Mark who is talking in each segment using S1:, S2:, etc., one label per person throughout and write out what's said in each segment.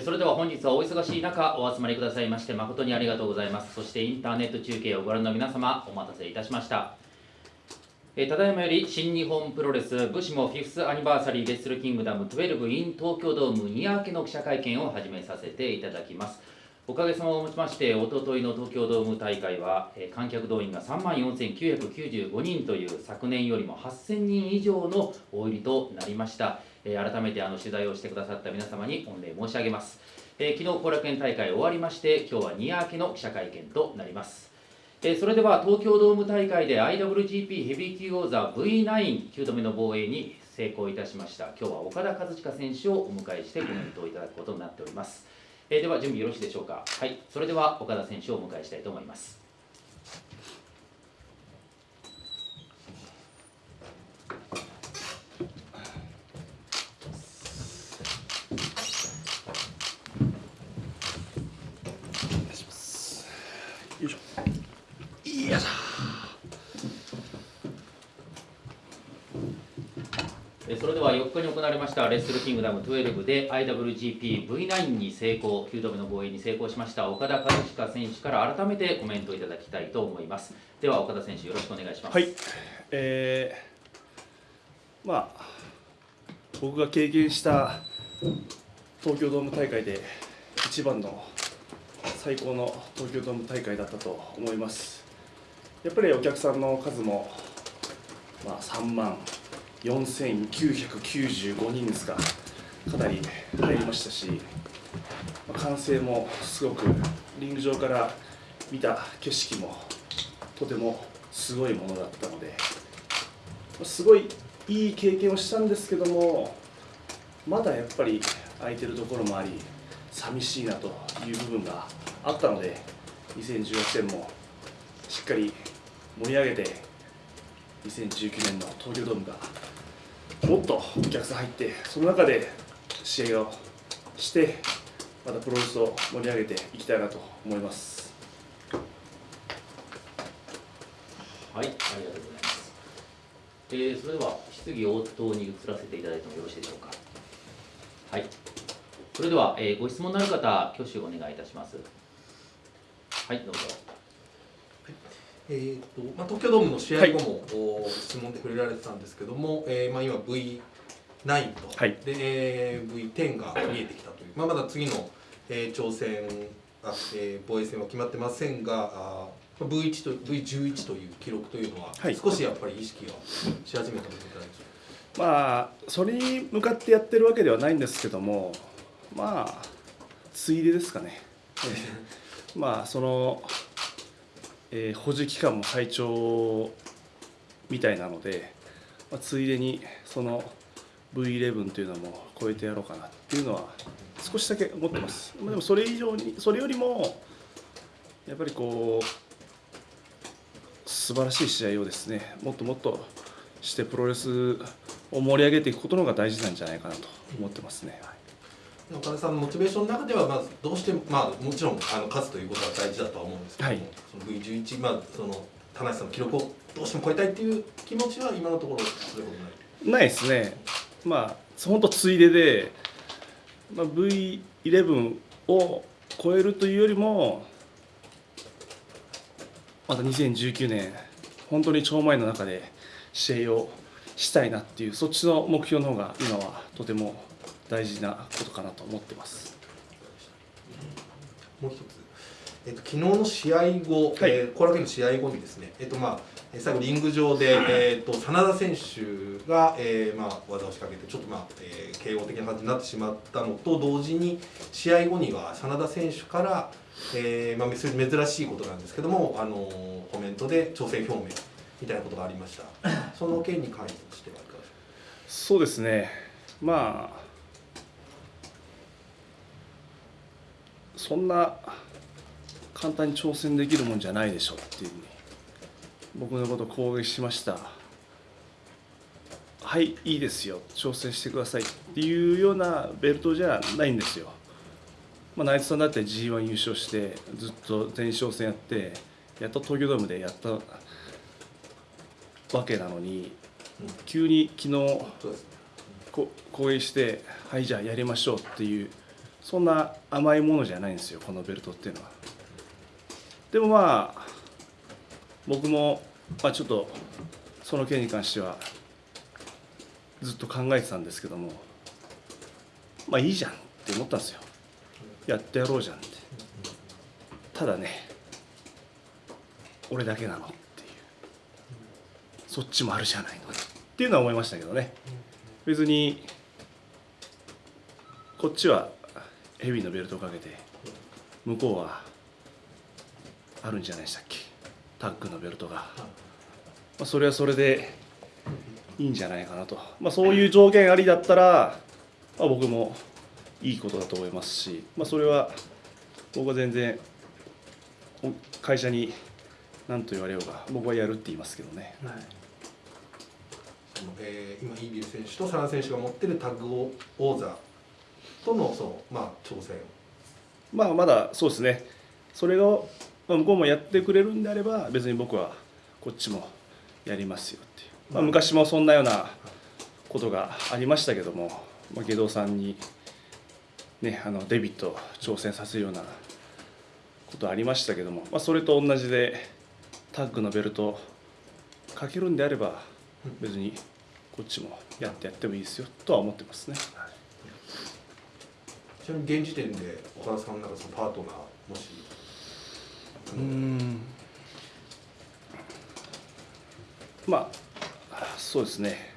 S1: それでは本日はお忙しい中お集まりくださいまして誠にありがとうございます。そしてインターネット中継をご覧の皆様お待たせいたしました。えただいまより新日本プロレス武士もフィフスアニバーサリーレッスルキングダム12 in 東京ドーム2明けの記者会見を始めさせていただきます。おかげさまをもちましておとといの東京ドーム大会はえ観客動員が3万4995人という昨年よりも8000人以上の大入りとなりました。えー改めてあの取材をしてくださった皆様に御礼申し上げます、えー昨日後楽園大会終わりまして今日は2夜明けの記者会見となります。えそれでは東京ドーム大会で IWGP ヘビー級王座 V99 度目の防衛に成功いたしました。今日は岡田和親選手をお迎えしてコメントをいただくことになっております、えでは準備よろしいでしょうか。はい。それでは岡田選手をお迎えしたいと思います
S2: よいしょよいしょ
S1: えーそれでは4日に行われましたレッスルキングダム12で IWGP-V9 に成功9度目の防衛に成功しました岡田和親選手から改めてコメントいただきたいと思います。では岡田選手よろしくお願いします。
S2: はい。えー、まあ僕が経験した東京ドーム大会で一番の最高の東京ドーム大会だったと思います。やっぱりお客さんの数も、まあ、3万4995人ですか。かなり入りましたし、まあ歓声もすごくリング上から見た景色もとてもすごいものだったのですごいいい経験をしたんですけどもまだやっぱり空いてるところもあり寂しいなという部分があったので2018年もしっかり盛り上げて2019年の東京ドームがもっとお客さん入ってその中で試合をしてまたプロレスを盛り上げていきたいなと思います。
S1: はい、ありがとうございます。えー、それでは質疑応答に移らせていただいてもよろしいでしょうか。はい。それでは、えー、ご質問のある方、挙手をお願いいたします。はい、どうぞ。
S3: えーとまあ、東京ドームの試合後も、お質問で触れられてたんですけども、えーまあ、今 V9 と、
S2: はい。
S3: でえー V10 が見えてきたという、まあ、まだ次の、えー挑戦あ、えー防衛戦は決まってませんがあー V1 と V11 という記録というのは、
S2: はい。
S3: 少しやっぱり意識をし始めたことなんでしょ
S2: まあそれに向かってやってるわけではないんですけどもまあついでですかね。まあその、えー保持期間も最長みたいなので、まあ、ついでにその V11 というのも超えてやろうかなっていうのは少しだけ思ってますまあでもそれ以上にそれよりもやっぱりこう素晴らしい試合をですねもっともっとしてプロレスを盛り上げていくことの方が大事なんじゃないかなと思ってますね。
S3: う岡田さんのモチベーションの中ではまずどうしても、まあ、もちろんあの勝つということは大事だとは思うんですけども、
S2: はい
S3: その V11、まあ、その田中さんの記録をどうしても超えたいっていう気持ちは今のところそれほどない？
S2: ないですね。まあ本当ついでで、まあ、V11 を超えるというよりもまた2019年本当に超前の中で試合をしたいなっていうそっちの目標の方が今はとても大事なことかなと思ってます。
S3: もう一つ、えっと、昨日の試合後、
S2: はい。
S3: えー後楽園の試合後にですね、えっとまあ、えー最後、リング上で、えっと真田選手が、えーまあ、技を仕掛けて、ちょっと、まあえー、KO 的な感じになってしまったのと同時に、試合後には真田選手から、えーまあ、珍しいことなんですけども、あのーコメントで挑戦表明みたいなことがありました。その件に関してはいかがでしょ
S2: そうですね。まあそんな簡単に挑戦できるもんじゃないでしょっていう僕のことを攻撃しました。はいいいですよ。挑戦してくださいっていうようなベルトじゃないんですよ、まあ、内藤さんだって g 1優勝してずっと前哨戦やってやっと東京ドームでやったわけなのに
S3: うん。
S2: 急に昨日攻撃してはいじゃあやりましょうっていうそんな甘いものじゃないんですよこのベルトっていうのは。でもまあ僕も、まあ、ちょっとその件に関してはずっと考えてたんですけどもまあいいじゃんって思ったんですよ。やってやろうじゃんって。ただね俺だけなのっていう。そっちもあるじゃないのっていうのは思いましたけどね。別にこっちはヘビーのベルトをかけて向こうはあるんじゃないでしたっけ？タッグのベルトが、まあ、それはそれでいいんじゃないかなと、まあ、そういう条件ありだったら、まあ、僕もいいことだと思いますし、まあ、それは僕は全然会社に何と言われようが僕はやるって言いますけどね、
S3: そのえー今イービル選手とサラ選手が持ってるタッグ王座とのそのまあ挑戦。
S2: まあまだそうですね。それをまあ向こうもやってくれるんであれば別に僕はこっちもやりますよっていう、まあ、昔もそんなようなことがありましたけども、まあ、下道さんに、ね、あのデビット挑戦させるようなことありましたけども、まあ、それと同じでタッグのベルトかけるんであれば別にこっちもやってやってもいいですよとは思ってますね。
S3: ちなみに現時点で岡田さんなんかそのパートナーもし
S2: うん。まあそうですね。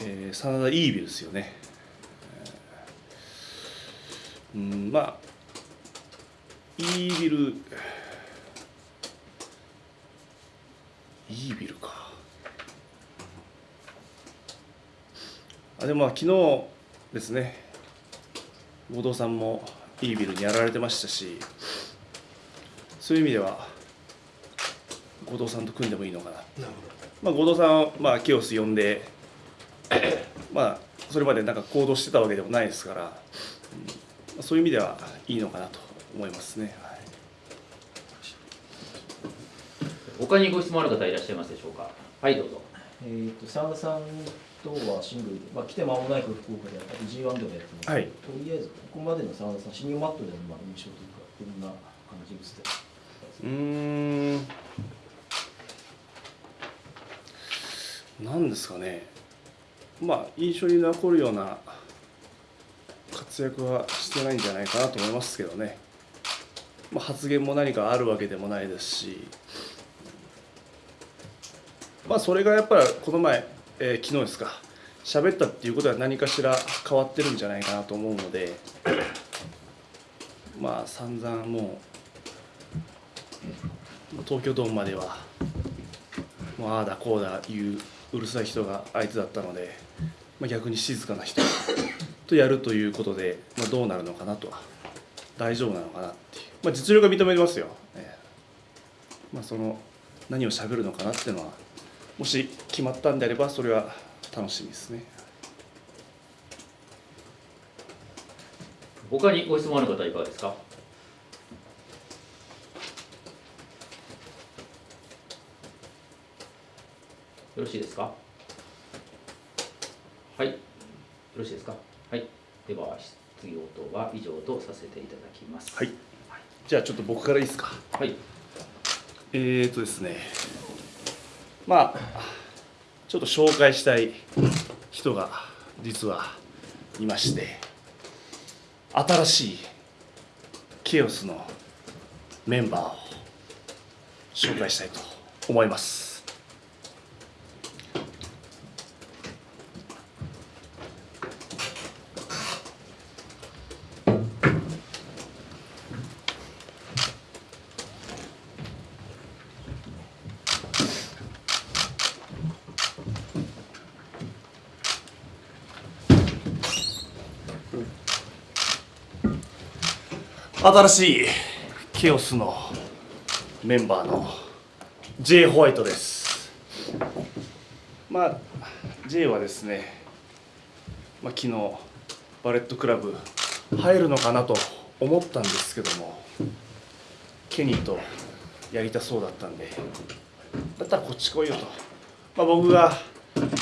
S2: えー、真田イービルですよね。うんまあイービルイービルか。あでもまあ昨日ですね。合同さんもいいビルにやられてましたしそういう意味では後藤さんと組んでもいいのかな、
S3: なる
S2: まあ、後藤さんは、まあ、ケオス呼んでまあそれまでなんか行動してたわけでもないですから、うんまあ、そういう意味ではいいのかなと思いますね、はい。
S1: 他にご質問ある方いらっしゃいますでしょうか？はいどうぞ。
S4: えー、と真田さんとはシングルで、まあ、来て間もないく福岡であったり G1 でもやってます、
S2: はい。
S4: とりあえずここまでの真田さんシニアマットでのまあ印象というかどんな感じですか
S2: うーん。なんですかね。まあ印象に残るような活躍はしてないんじゃないかなと思いますけどね、まあ、発言も何かあるわけでもないですし。まあそれがやっぱりこの前、えー昨日ですか。喋ったっていうことは何かしら変わってるんじゃないかなと思うので まあ散々もう東京ドームまではもうああだこうだいううるさい人が相手だったので、まあ、逆に静かな人とやるということで、まあ、どうなるのかなとは大丈夫なのかなっていう、まあ、実力は認めますよ、ええまあ、その何を喋るのかなっていうのはもし決まったんであればそれは楽しみですね。
S1: 他にご質問ある方いかがですか？よろしいですか？はい。よろしいですか？はい。では質疑応答は以上とさせていただきます。
S2: はい。じゃあちょっと僕からいいですか？
S1: はい。
S2: えーとですねまあちょっと紹介したい人が実はいまして新しいケオスのメンバーを紹介したいと思います。新しいケオスのメンバーの J ホワイトです。まあ J はですね、まあ、昨日バレットクラブ入るのかなと思ったんですけどもケニーとやりたそうだったんでだったらこっち来いよと、まあ、僕が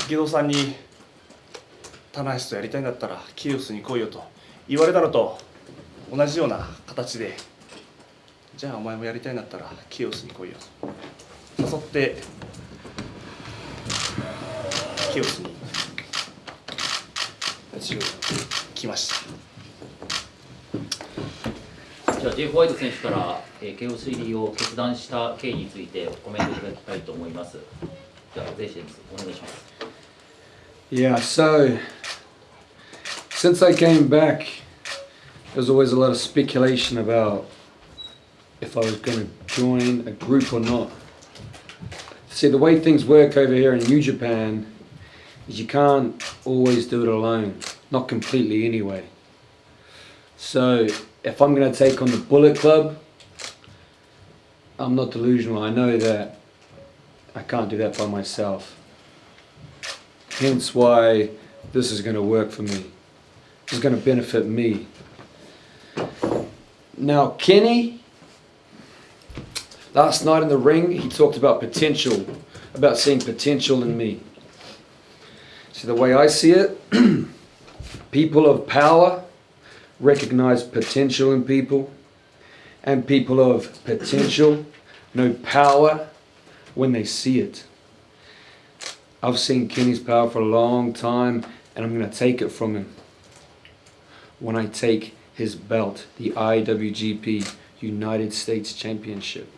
S2: ゲドさんに棚橋とやりたいんだったらキーオスに来いよと言われたのと同じような形でじゃあお前もやりたいんだったらキーオスに来いよと誘ってキーオスに一応来ました
S1: じゃあ、ジェフ・ホワイト選手から、えー、KO3 入りを決断した経緯についてコメントいただきたいと思います。じゃあ、ゼイシェンズ、お願いします。
S5: Yeah, so since I came back, there was always a lot of speculation about if I was going to join a group or not. See, the way things work over here in New Japan is you can't always do it alone, not completely anyway. So if I'm going to take on the Bullet Club, I'm not delusional. I know that I can't do that by myself. Hence why this is going to work for me. Is going to benefit me. Now, Kenny, last night in the ring, he talked about potential, about seeing potential in me. See, the way I see it, people of power recognize potential in people, and people of potential know power when they see it. I've seen Kenny's power for a long time, and I'm going to take it from him when I take his belt, the IWGP United States Championship.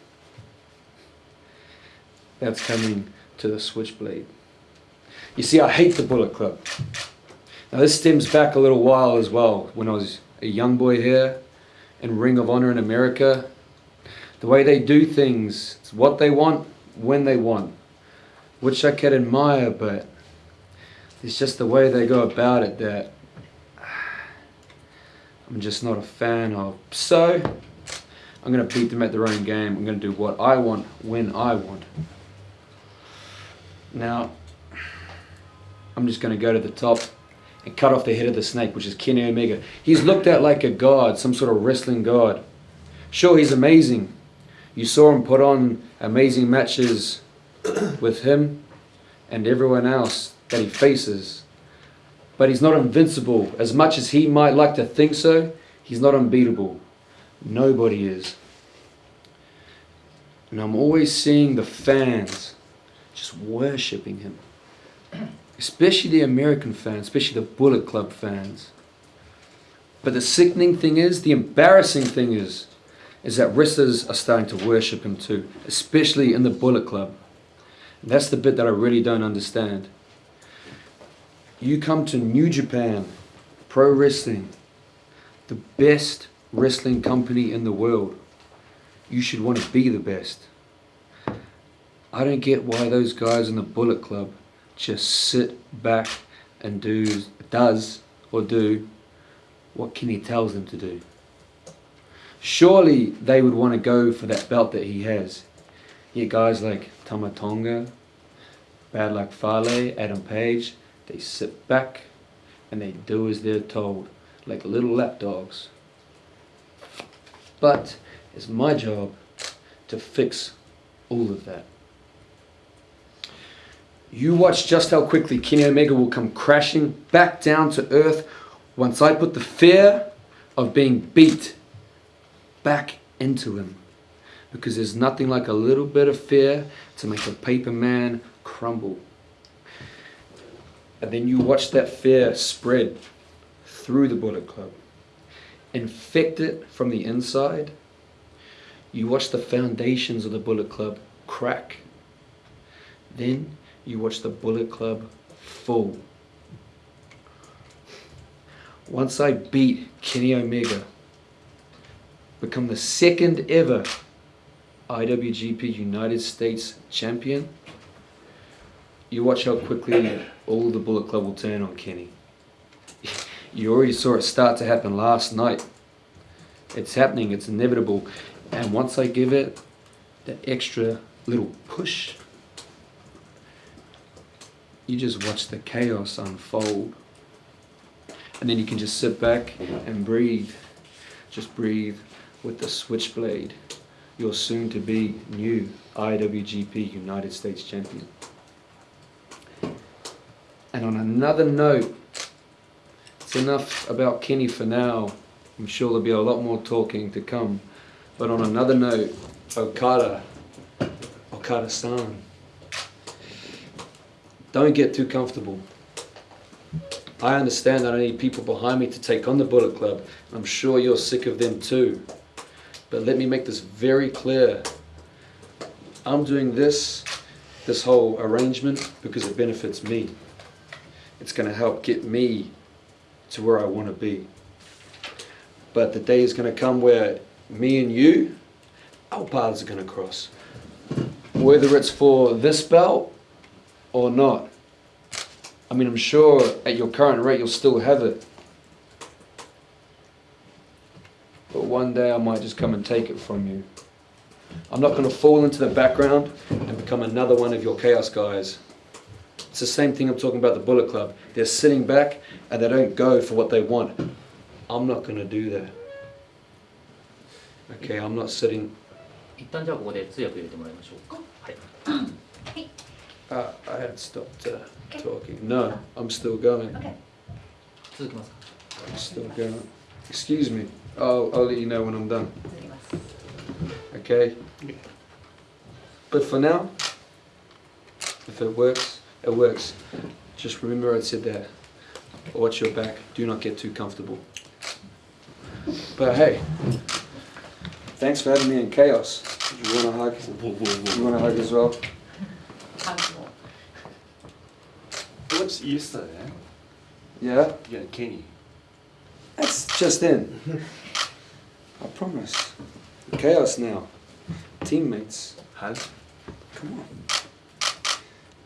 S5: That's coming to the Switchblade. You see, I hate the Bullet Club. Now, this stems back a little while as well. When I was a young boy here in Ring of Honor in America, the way they do things, it's what they want, when they want which I can admire, but it's just the way they go about it that I'm just not a fan of. So, I'm going to beat them at their own game. I'm going to do what I want when I want. Now, I'm just going to go to the top and cut off the head of the snake, which is Kenny Omega. He's looked at like a god, some sort of wrestling god. Sure, he's amazing. You saw him put on amazing matches with him and everyone else that he faces. But he's not invincible. As much as he might like to think so, he's not unbeatable. Nobody is. And I'm always seeing the fans just worshipping him. Especially the American fans, especially the Bullet Club fans. But the sickening thing is, the embarrassing thing is, is that wrestlers are starting to worship him too, especially in the Bullet Club. And that's the bit that I really don't understand. You come to New Japan, Pro Wrestling, the best wrestling company in the world. You should want to be the best. I don't get why those guys in the Bullet Club just sit back and do does or do what Kenny tells them to do. Surely they would want to go for that belt that he has. Yet guys like Tamatonga, Bad Luck Fale, Adam Page, they sit back and they do as they're told, like little lapdogs. But it's my job to fix all of that. You watch just how quickly Kenny Omega will come crashing back down to earth once I put the fear of being beat back into him. Because there's nothing like a little bit of fear to make a paper man crumble. And then you watch that fear spread through the Bullet Club, infect it from the inside. You watch the foundations of the Bullet Club crack. Then you watch the Bullet Club fall. Once I beat Kenny Omega, become the second ever IWGP United States champion, you watch how quickly all the Bullet Club will turn on Kenny. You already saw it start to happen last night. It's happening, it's inevitable. And once I give it that extra little push, you just watch the chaos unfold. And then you can just sit back and breathe. Just breathe with the switchblade. Your soon to be new IWGP United States champion. And on another note, it's enough about Kenny for now. I'm sure there'll be a lot more talking to come. But on another note, Okada, Okada san, don't get too comfortable. I understand that I need people behind me to take on the Bullet Club. I'm sure you're sick of them too. But let me make this very clear. I'm doing this, this whole arrangement, because it benefits me. It's going to help get me to where I want to be. But the day is going to come where me and you, our paths are going to cross. Whether it's for this belt or not. I mean, I'm sure at your current rate you'll still have it. But one day I might just come and take it from you. I'm not going to fall into the background and become another one of your chaos guys. It's the same thing I'm talking about the Bullet Club. They're sitting back and they don't go for what they want. I'm not going to do that. Okay, I'm not sitting.
S1: 一旦じゃあここで通訳入れてもらいましょうかはい
S5: Uh, I had stopped uh, talking. No, I'm still going.
S1: 続きますか
S5: I'm still going. Excuse me. I'll, I'll let you know when I'm done.
S6: 続きます
S5: Okay? But for now, if it works, it works. Just remember I said that. Watch your back. Do not get too comfortable. But hey, thanks for having me in chaos. You want a hug? You want a hug as well?
S2: What's Easter, eh?
S5: Yeah?
S2: Yeah, Kenny.
S5: That's just in. I promise. Chaos now. Teammates.
S2: Hug.
S5: Come on.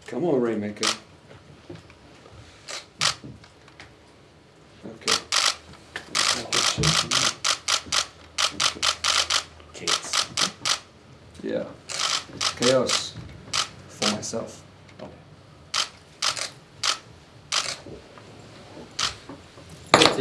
S5: Come on, Rainmaker. Okay.
S2: Chaos.
S5: Yeah. Chaos. For myself.
S6: Okay. Let's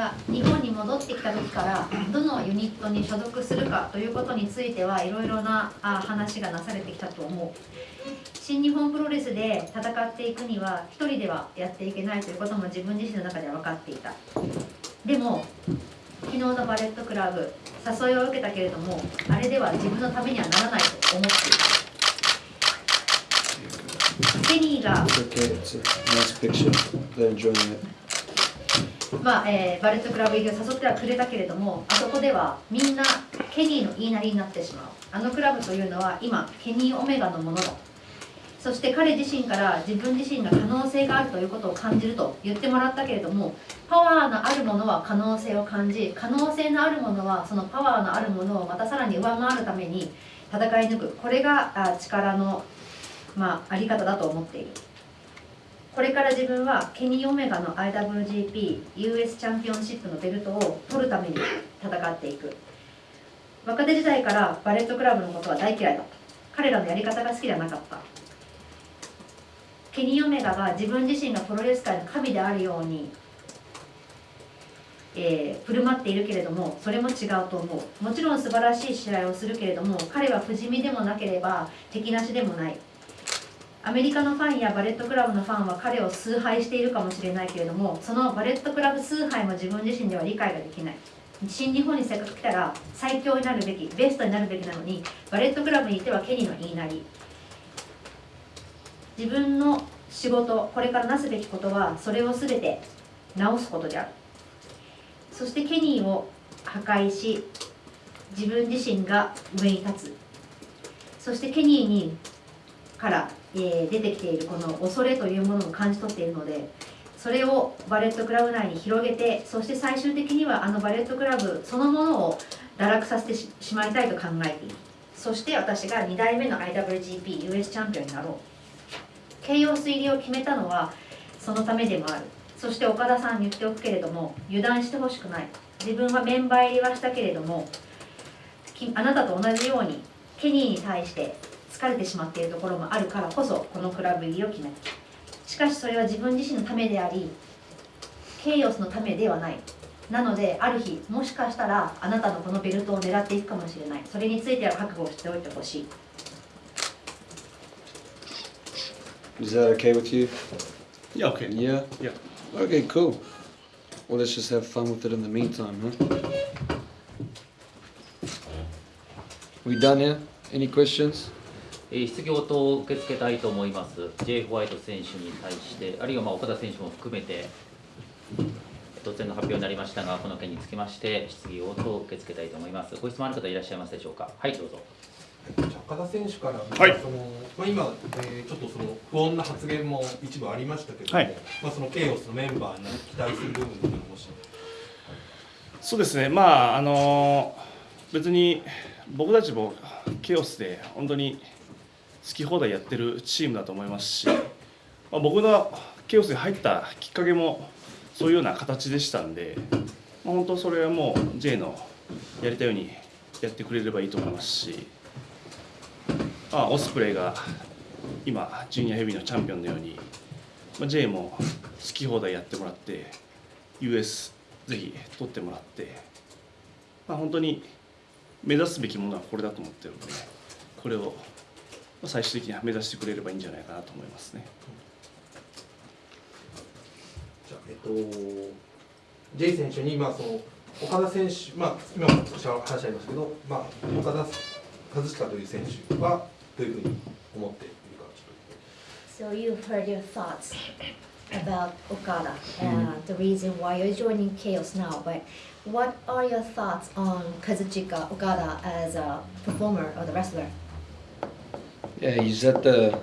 S6: が日本に戻ってきた時からどのユニットに所属するかということについてはいろいろな話がなされてきたと思う。新日本プロレスで戦っていくには一人ではやっていけないということも自分自身の中では分かっていた。でも昨日のバレットクラブ誘いを受けたけれどもあれでは自分のためにはならないと思っていた。ケニーがまあえーバレットクラブ入りを誘ってはくれたけれどもあそこではみんなケニーの言いなりになってしまう。あのクラブというのは今ケニー・オメガのものだ。そして彼自身から自分自身が可能性があるということを感じると言ってもらったけれどもパワーのあるものは可能性を感じ可能性のあるものはそのパワーのあるものをまたさらに上回るために戦い抜く。これがあ力の、まあ、あり方だと思っている。これから自分はケニー・オメガの IWGP-US チャンピオンシップのベルトを取るために戦っていく。若手時代からバレットクラブのことは大嫌いだった。彼らのやり方が好きじゃなかった。ケニー・オメガが自分自身がプロレス界の神であるように、えー振る舞っているけれどもそれも違うと思う。もちろん素晴らしい試合をするけれども彼は不死身でもなければ敵なしでもない。アメリカのファンやバレットクラブのファンは彼を崇拝しているかもしれないけれどもそのバレットクラブ崇拝も自分自身では理解ができない。新日本にせっかく来たら最強になるべきベストになるべきなのにバレットクラブにいてはケニーの言いなり。自分の仕事これからなすべきことはそれを全て直すことである。そしてケニーを破壊し自分自身が上に立つ。そしてケニーにから、えー出てきているこの恐れというものを感じ取っているのでそれをバレットクラブ内に広げてそして最終的にはあのバレットクラブそのものを堕落させてしまいたいと考えている。そして私が2代目の IWGP-US チャンピオンになろう。形容水入りを決めたのはそのためでもある。そして岡田さんに言っておくけれども油断してほしくない。自分はメンバー入りはしたけれどもあなたと同じようにケニーに対して疲れてしまっているところもあるからこそこのクラブ入りを決めたしかしそれは自分自身のためでありケイオスのためではないなのである日もしかしたらあなたのこのベルトを狙っていくかもしれないそれについては覚悟をしておいてほしい
S5: Is that okay with you?
S2: Yeah, okay.
S5: Yeah?
S2: Yeah.
S5: Okay, cool. Well, let's just have fun with it in the meantime, huh? We done here? Any questions?
S1: えー質疑応答を受け付けたいと思います。J. ホワイト選手に対して、あるいはまあ岡田選手も含めて、突然の発表になりましたが、この件につきまして、質疑応答を受け付けたいと思います。ご質問ある方いらっしゃいますでしょうか？はい、どうぞ。
S3: じゃあ岡田選手から、
S2: はい
S3: そのまあ、今、えーちょっとその不穏な発言も一部ありましたけれども、
S2: はい
S3: まあ、そのケイオスのメンバーに期待する部分というのもし
S2: そうですね、まああの別に僕たちもケイオスで本当に好き放題やってるチームだと思いますし、まあ、僕のケオスに入ったきっかけもそういうような形でしたんで、まあ、本当それはもう J のやりたいようにやってくれればいいと思いますし、まあ、オスプレイが今ジュニアヘビーのチャンピオンのように、まあ、J も好き放題やってもらって US ぜひ取ってもらって、まあ、本当に目指すべきものはこれだと思ってるのでこれを最終的には目指してくれればいいんじゃないかなと思いますね。
S3: じゃあ、えっと、J 選手に、まあ、その岡田選手、まあ、今も少し話ありましたけど、まあ、岡田和親という選手はどういうふうに思っているかちょっ
S6: So you've heard your thoughts about Okada and the reason why you're joining Chaos now, but what are your thoughts on Kazuchika Okada as a performer or the wrestler?
S5: Yeah, he's at the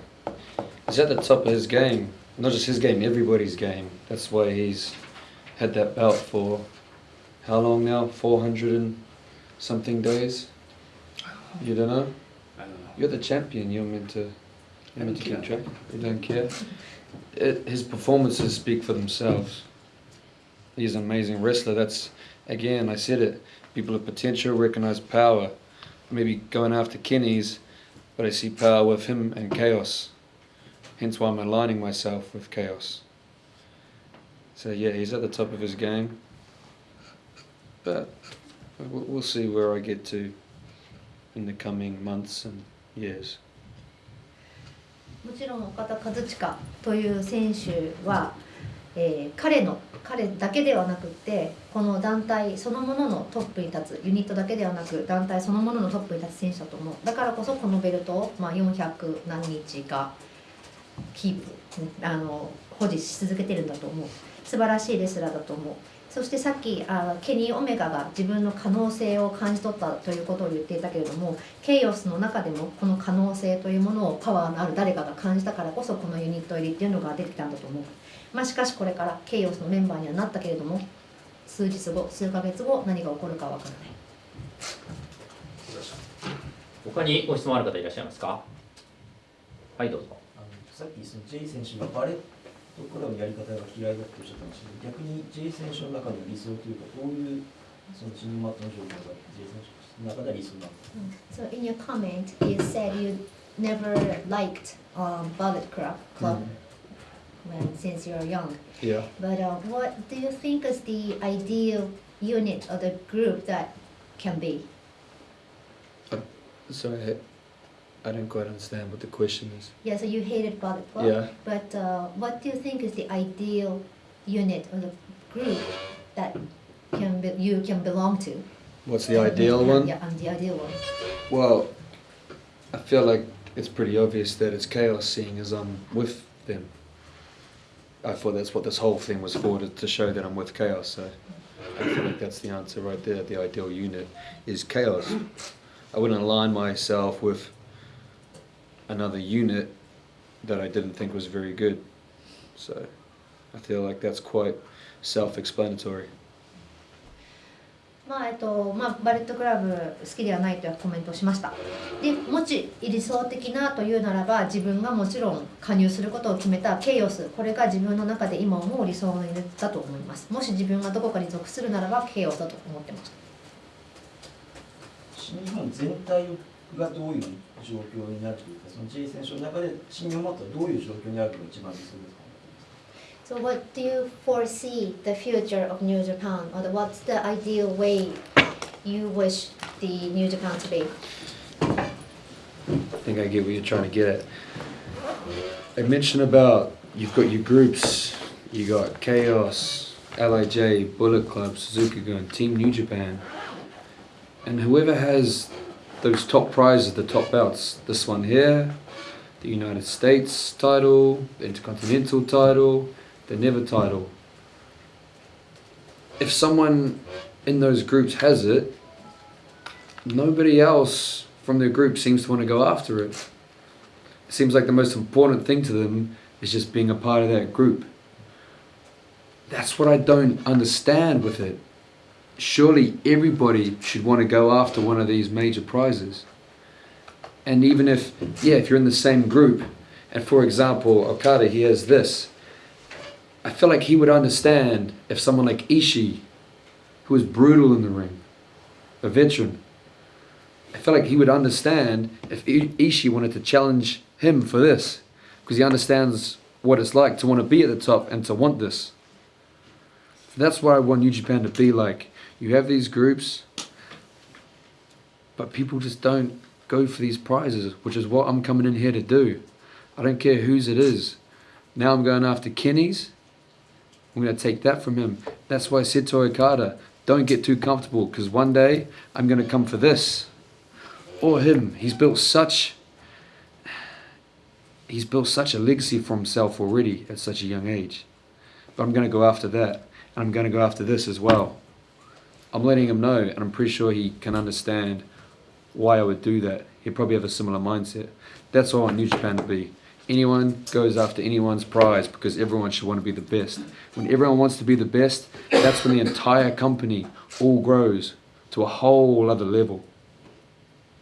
S5: he's at the top of his game. Not just his game, everybody's game. That's why he's had that belt for how long now? Four hundred and something days. You don't know?
S2: I don't know.
S5: You're the champion. You're meant to. You're meant to keep
S2: don't
S5: track.
S2: care.
S5: You don't care. It, his performances speak for themselves. He's an amazing wrestler. That's again, I said it. People of potential recognize power. Maybe going after Kenny's, but I see power with him and chaos. Hence why I'm aligning myself with chaos. So yeah, he's at the top of his game. But we'll, we'll see where I get to in the coming months and years.
S6: もちろん岡田和親という選手は、 えー彼の彼だけではなくってこの団体そのもののトップに立つユニットだけではなく団体そのもののトップに立つ選手だと思う。だからこそこのベルトを、まあ、400何日かキープあの保持し続けてるんだと思う。素晴らしいレスラーだと思う。そしてさっきあケニー・オメガが自分の可能性を感じ取ったということを言っていたけれどもケイオスの中でもこの可能性というものをパワーのある誰かが感じたからこそこのユニット入りっていうのが出てきたんだと思う、まあ、しかしこれからケイオスのメンバーにはなったけれども数日後数ヶ月後何が起こるかわからない。
S1: 他にご質問ある方いらっしゃいますか？はい、どうぞ。
S4: あのさっきその J 選手がバレットクラブのやり方が嫌いだっておっしゃったんですけど逆に J 選手の中の理想というかどういうそのチームマットの状況が J 選手の中では理想なの？か
S6: So in your comment you said you never liked um, Ballet Club, club when, since you're young
S5: Yeah.
S6: But uh, what do you think is the ideal unit or the group that can be?
S5: Sorry, I don't quite understand what the question is.
S6: Yeah, so you hated Ballet Club.
S5: Yeah.
S6: But uh, what do you think is the ideal unit or the group that can be, you can belong to?
S5: What's the ideal one?
S6: Yeah, and the ideal one.
S5: Well, I feel like it's pretty obvious that it's chaos seeing as I'm with them. I thought that's what this whole thing was for, to, to show that I'm with chaos. So I feel like that's the answer right there. The ideal unit is chaos. I wouldn't align myself with another unit that I didn't think was very good. So I feel like that's quite self-explanatory.
S6: まあえっとまあ、バレットクラブ好きではないというコメントをしました。でもし理想的なというならば自分がもちろん加入することを決めたケイオスこれが自分の中で今思う理想だと思います。もし自分がどこかに属するならばケイオスだと思ってました。
S4: 新日本全体がどういう状況になるというかその J 選手の中で新日本マットはどういう状況にあるのが一番理想ですか？
S6: So what do you foresee the future of New Japan or what's the ideal way you wish the New Japan to be?
S5: I think I get what you're trying to get at. I mentioned about you've got your groups, you got Chaos, LIJ, Bullet Club, Suzuki Gun, Team New Japan, and whoever has those top prizes, the top belts, this one here, the United States title, the Intercontinental title, the Never title. If someone in those groups has it, nobody else from their group seems to want to go after it. It seems like the most important thing to them is just being a part of that group. That's what I don't understand with it. Surely everybody should want to go after one of these major prizes. And even if, yeah, if you're in the same group, and for example, Okada, he has this, I feel like he would understand if someone like Ishii, who was brutal in the ring, a veteran, I feel like he would understand if Ishii wanted to challenge him for this, because he understands what it's like to want to be at the top and to want this. That's what I want New Japan to be like. You have these groups, but people just don't go for these prizes, which is what I'm coming in here to do. I don't care whose it is. Now I'm going after Kenny's. I'm going to take that from him. That's why I said to Okada, don't get too comfortable because one day I'm going to come for this. Or him. He's built such he's built such a legacy for himself already at such a young age. But I'm going to go after that. And I'm going to go after this as well. I'm letting him know, and I'm pretty sure he can understand why I would do that. He'd probably have a similar mindset. That's all I want New Japan to be Anyone goes after anyone's prize because everyone should want to be the best. When everyone wants to be the best, that's when the entire company all grows to a whole other level.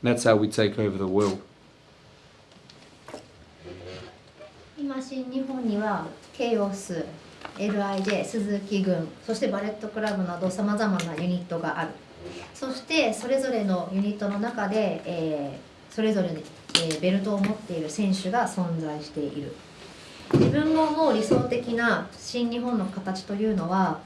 S5: That's how we take over the world.
S6: 今新日本にはケイオス LIJ 鈴木軍そしてバレットクラブなどさまざまなユニットがあるそしてそれぞれのユニットの中で、えーそれぞれに、 えベルトを持っている選手が存在している。自分が思う理想的な新日本の形というのは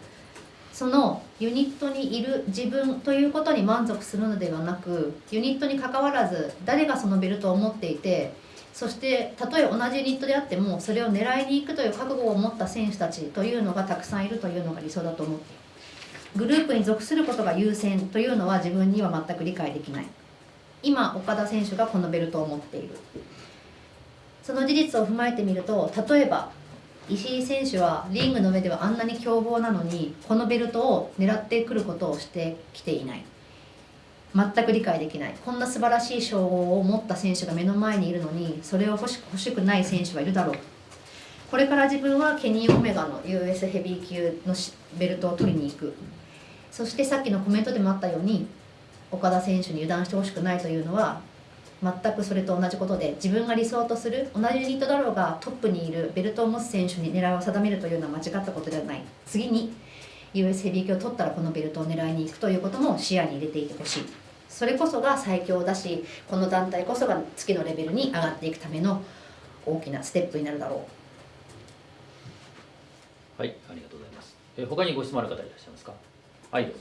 S6: そのユニットにいる自分ということに満足するのではなくユニットにかかわらず誰がそのベルトを持っていてそしてたとえ同じユニットであってもそれを狙いに行くという覚悟を持った選手たちというのがたくさんいるというのが理想だと思っている。グループに属することが優先というのは自分には全く理解できない。今岡田選手がこのベルトを持っている。その事実を踏まえてみると例えば石井選手はリングの上ではあんなに凶暴なのにこのベルトを狙ってくることをしてきていない。全く理解できない。こんな素晴らしい称号を持った選手が目の前にいるのにそれを欲し欲しくない選手はいるだろう。これから自分はケニー・オメガの US ヘビー級のベルトを取りに行く。そしてさっきのコメントでもあったように岡田選手に油断してほしくないというのは全くそれと同じことで自分が理想とする同じユニットだろうがトップにいるベルトを持つ選手に狙いを定めるというのは間違ったことではない次に US ヘビー級を取ったらこのベルトを狙いに行くということも視野に入れていてほしいそれこそが最強だしこの団体こそが次のレベルに上がっていくための大きなステップになるだろう
S1: はい、ありがとうございます。え他にご質問ある方いらっしゃいますか？はい、どうぞ。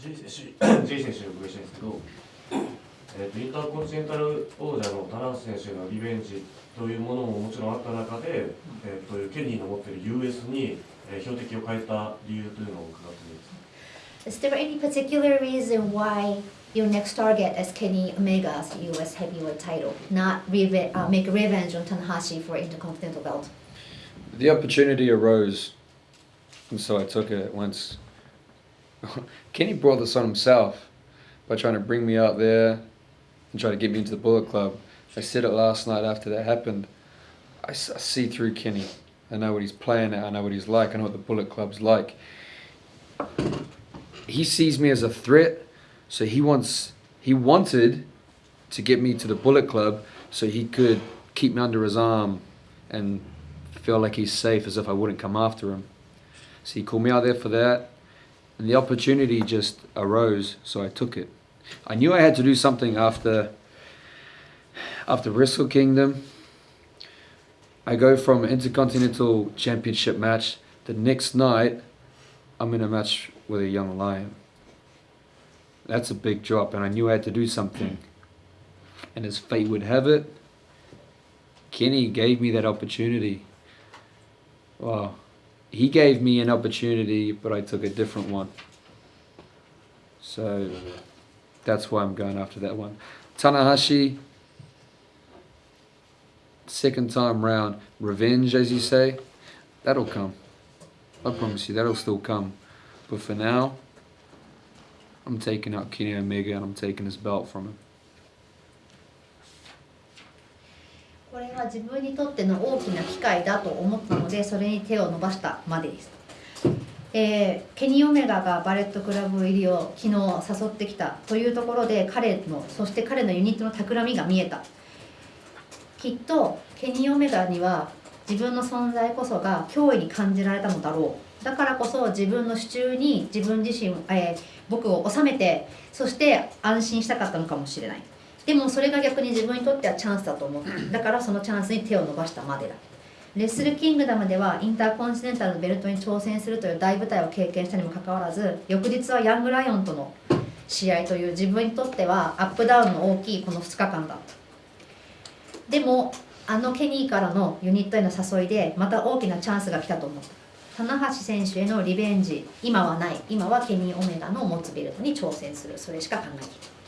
S7: J 選手 J 選手にお伺いしたいんですけど、えーとインターコンチネンタル王者の棚橋選手のリベンジというものももちろんあった中で、えー、とケニーの持っている US に、えー標的を変えた理由というのを伺ってもいいですか
S6: Is there any particular reason why your next target is Kenny Omega's US heavyweight title, not reve- uh, make revenge on Tanahashi for Intercontinental belt?
S5: The opportunity arose, and so I took it once. Kenny brought this on himself by trying to bring me out there and try to get me into the Bullet Club. I said it last night after that happened. I see through Kenny. I know what he's playing at. I know what he's like. I know what the Bullet Club's like. He sees me as a threat, so he wants he wanted to get me to the Bullet Club so he could keep me under his arm and feel like he's safe as if I wouldn't come after him. So he called me out there for that, and the opportunity just arose, so I took it. I knew I had to do something after after Wrestle Kingdom. I go from Intercontinental Championship match. The next night, I'm in a match with a young lion. That's a big drop, and I knew I had to do something. And as fate would have it, Kenny gave me that opportunity. Well, he gave me an opportunity, but I took a different one. So that's why I'm going after that one. Tanahashi, second time round, revenge, as you say, that'll come. I promise you, that'll still come. But for now, I'm taking out Kenny Omega and I'm taking his belt from him.
S6: これは自分にとっての大きな機会だと思ったのでそれに手を伸ばしたまでです、えーケニー・オメガがバレットクラブ入りを昨日誘ってきたというところで彼のそして彼のユニットの企みが見えた。きっとケニー・オメガには自分の存在こそが脅威に感じられたのだろう。だからこそ自分の手中に自分自身、えー僕を収めてそして安心したかったのかもしれない。でもそれが逆に自分にとってはチャンスだと思う。だからそのチャンスに手を伸ばしたまでだ。レッスルキングダムではインターコンチネンタルのベルトに挑戦するという大舞台を経験したにもかかわらず翌日はヤングライオンとの試合という自分にとってはアップダウンの大きいこの2日間だった。でもあのケニーからのユニットへの誘いでまた大きなチャンスが来たと思う。棚橋選手へのリベンジ。今はない。今はケニー・オメガの持つベルトに挑戦する。それしか考えていない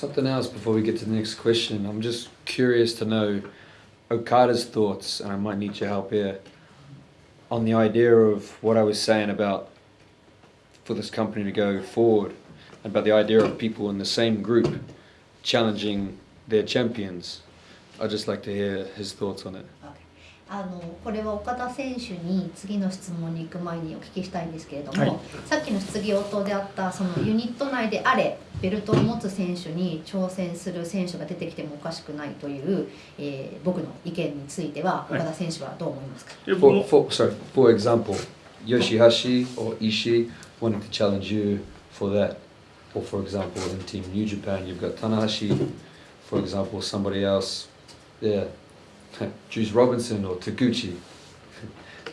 S5: Something else before we get to the next question. I'm just curious to know Okada's thoughts, and I might need your help here, on the idea of what I was saying about for this company to go forward, and about the idea of people in the same group challenging their champions. I'd just like to hear his thoughts on it.
S6: あのこれは岡田選手に次の質問に行く前にお聞きしたいんですけれども、
S2: はい
S6: さっきの質疑応答であったそのユニット内であれベルトを持つ選手に挑戦する選手が出てきてもおかしくないという、えー僕の意見については
S2: はい
S6: 岡田選手はどう思いますか、
S2: いや僕
S5: For,
S2: も
S5: for, sorry, for example, Yoshihashi or Ishii wanted to challenge you for that. Or for example, in Team New Japan, you've got Tanahashi. For example, somebody else, yeah, Juice Robinson or Taguchi?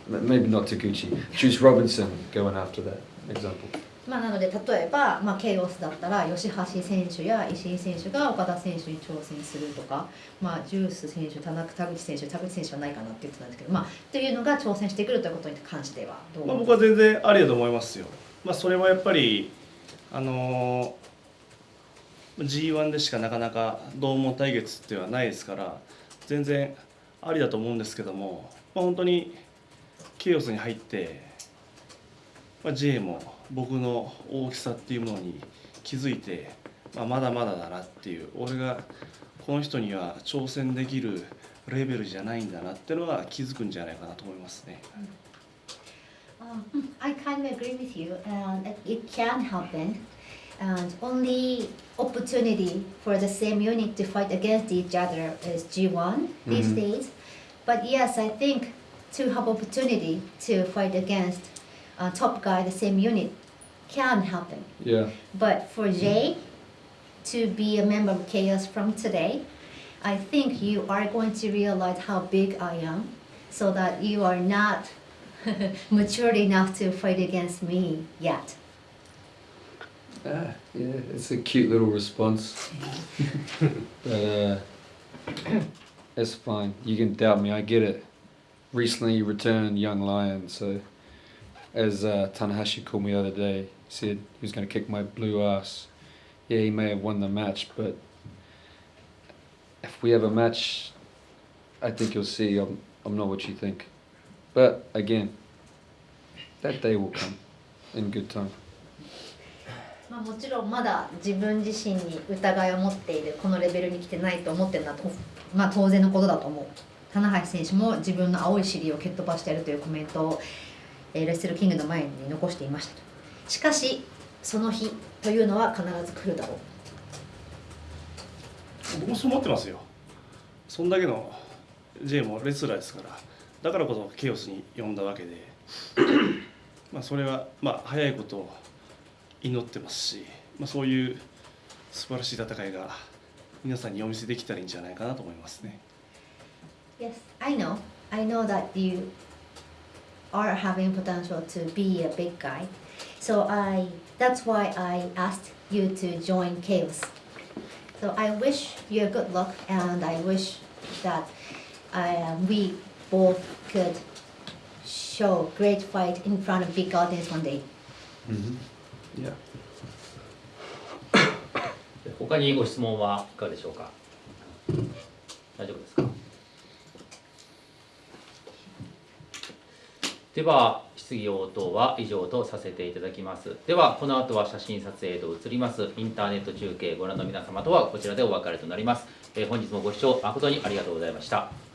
S5: Maybe not Taguchi. Juice Robinson going after that example.
S6: まあ、なので例えば、まあ、ケイオスだったら吉橋選手や石井選手が岡田選手に挑戦するとか、まあ、ジュース選手田中田口選手田口選手はないかなって言ってたんですけど、まあ、というのが挑戦してくるということに関してはどう？
S2: まあ、僕は全然ありだと思いますよ。まあ、それはやっぱり、あのー G1 でしかなかなか同門対決ではないですから全然ありだと思うんですけども、まあ、本当にケイオスに入って、まあ、J も僕の大きさっていうものに気づいて、まあ、まだまだだなっていう俺がこの人には挑戦できるレベルじゃないんだなっていうのは気づくんじゃないかなと思いますね。
S6: Um, I kind of agree with you, and it- it can happen. And only opportunity for the same unit to fight against each other is G1 these
S5: Mhm.
S6: days. But yes, I think to have opportunity to fight against uh, top guy the same unit can happen.
S5: Yeah.
S6: But for Jay to be a member of Chaos from today, I think you are going to realize how big I am, so that you are not mature enough to fight against me yet.
S5: Ah, yeah, it's a cute little response. but uh, it's fine. You can doubt me. I get it. Recently returned young lion, so as uh, Tanahashi called me the other day, he said he was going to kick my blue ass. Yeah, he may have won the match, but if we have a match, I think you'll see I'm, I'm not what you think. But again, that day will come in good time.
S6: まあ、もちろんまだ自分自身に疑いを持っているこのレベルに来てないと思ってるのはと、まあ、当然のことだと思う。棚橋選手も自分の青い尻を蹴っ飛ばしてやるというコメントを、えーレッスルキングの前に残していました。しかしその日というのは必ず来るだろう。
S2: 僕もそう思ってますよ。そんだけの J もレスラーですからだからこそケオスに呼んだわけで。まあそれはまあ早いことを祈ってますし、まあ、そういう素晴らしい戦いが皆さんにお見せできたらいいんじゃないかなと思いますね
S6: Yes, I know. I know that you are having potential to be a big guy. So I that's why I asked you to join Chaos. So I wish you good luck and I wish that uh, we both could show great fight in front of big audience one day.
S5: Yeah.
S1: 他にご質問はいかがでしょうか？大丈夫ですか？では質疑応答は以上とさせていただきます。ではこの後は写真撮影と移りますインターネット中継ご覧の皆様とはこちらでお別れとなります、えー本日もご視聴誠にありがとうございました。